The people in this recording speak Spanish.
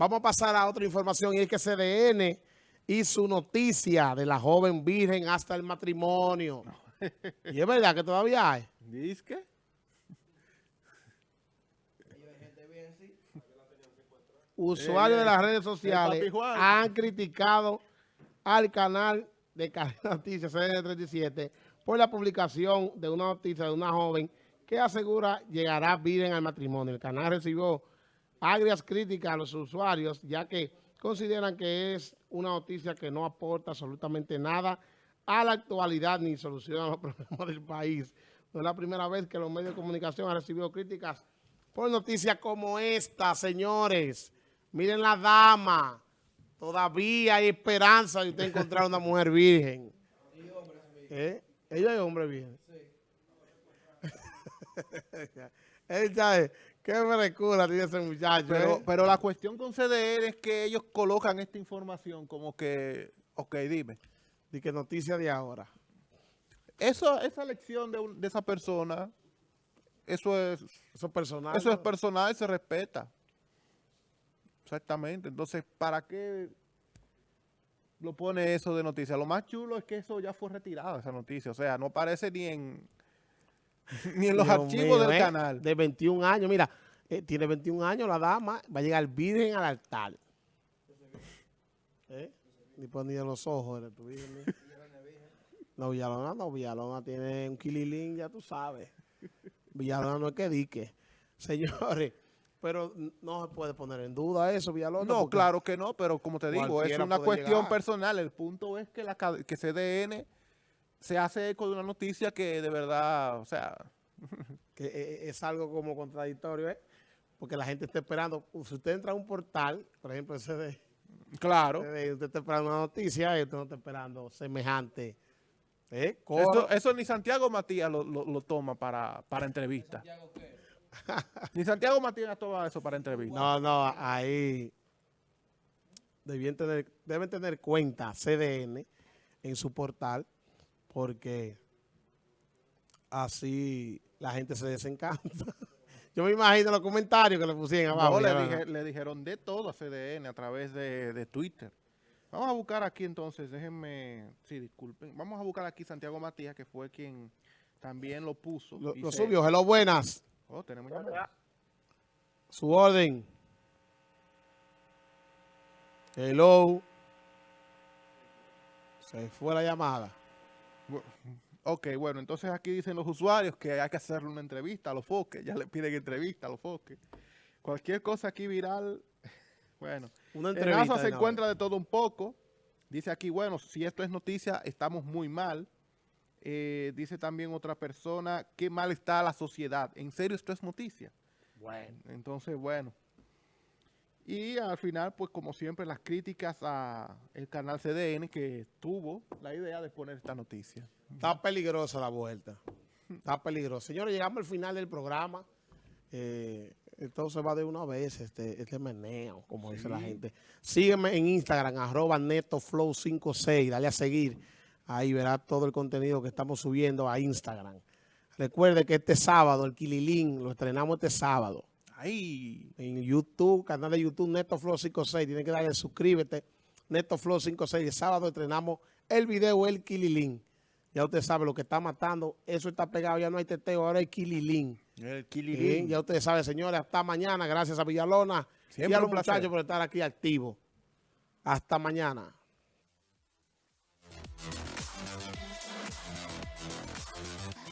Vamos a pasar a otra información y es que CDN su noticia de la joven virgen hasta el matrimonio. y es verdad que todavía hay. ¿Dice qué? Usuarios de las Eh, redes sociales han criticado al canal de Cadena Noticias CDN 37 por la publicación de una noticia de una joven que asegura llegará virgen al matrimonio. El canal recibió agrias críticas a los usuarios ya que consideran que es una noticia que no aporta absolutamente nada a la actualidad ni soluciona los problemas del país. No es la primera vez que los medios de comunicación han recibido críticas por noticias como esta, señores. Miren la dama. Todavía hay esperanza de usted encontrar una mujer virgen. ¿Eh? Ella es hombre virgen. Él sabe, qué frescura tiene ese muchacho. Pero, ¿eh? pero la cuestión con CDN es que ellos colocan esta información como que, ok, dime. Di que noticia de ahora. Eso, esa elección de, un- de esa persona, eso es, Eso es personal. eso es personal, se respeta. Exactamente. Entonces, ¿para qué lo pone eso de noticia? Lo más chulo es que eso ya fue retirado, esa noticia. O sea, no aparece ni en, ni en los Dios archivos mío, del ¿eh? canal. De 21 años. Mira, eh, tiene 21 años la dama. Va a llegar virgen al altar. ¿Eh? Ni ponía los ojos de tu virgen. No, Villalona no. Villalona tiene un kililín, ya tú sabes. Villalona no es que dique. Señores, pero no se puede poner en duda eso, Villalona. No, claro que no, pero como te digo, es una cuestión llegar. personal. El punto es que, la, que CDN se hace eco de una noticia que de verdad, o sea, que eh, eh, es algo como contradictorio, ¿eh? Porque la gente está esperando. Si usted entra a un portal, por ejemplo, ese de... claro. Usted usted está esperando una noticia y usted no está esperando semejante. ¿Eh? Eso, eso ni Santiago Matías lo, lo- lo toma para, para entrevista. ni Santiago Matías toma eso para entrevista. No, no, ahí debían tener, deben tener cuenta CDN en su portal porque así la gente se desencanta. Yo me imagino los comentarios que le pusieron No, abajo. le, ya, dije- le dijeron de todo a CDN a través de, de Twitter. Vamos a buscar aquí entonces, déjenme, sí, disculpen. Vamos a buscar aquí Santiago Matías, que fue quien también lo puso. Lo, lo subió. Hello, buenas. Oh, tenemos llamada. Su orden. Hello. Se fue la llamada. Ok, bueno, entonces aquí dicen los usuarios que hay que hacerle una entrevista a los foques. Ya le piden entrevista a los foques. Cualquier cosa aquí viral, bueno. Una En entrevista. NASA se encuentra de todo un poco. Dice aquí, bueno, si esto es noticia, estamos muy mal. Eh, dice también otra persona, qué mal está la sociedad. ¿En serio esto es noticia? Bueno. Entonces, bueno. Y al final, pues como siempre, las críticas a el canal CDN que tuvo la idea de poner esta noticia. Está peligrosa la vuelta. Está peligrosa. Señores, llegamos al final del programa. Eh, entonces va de una vez este, este meneo, como dice la gente. Sígueme en Instagram, arroba netoflow56. Dale a seguir. Ahí verá todo el contenido que estamos subiendo a Instagram. Recuerde que este sábado, el Kililín, lo estrenamos este sábado. ¡Ay! en YouTube, canal de YouTube NetoFlow56. Tienen que darle suscríbete, NetoFlow56. El sábado estrenamos el video El Kililín. Ya usted sabe lo que está matando. Eso está pegado, ya no hay teteo, ahora hay Kililín. El Sí, ya usted sabe, señores, hasta mañana. Gracias a Villalona y Siempre a los muchachos por estar aquí activos. Hasta mañana.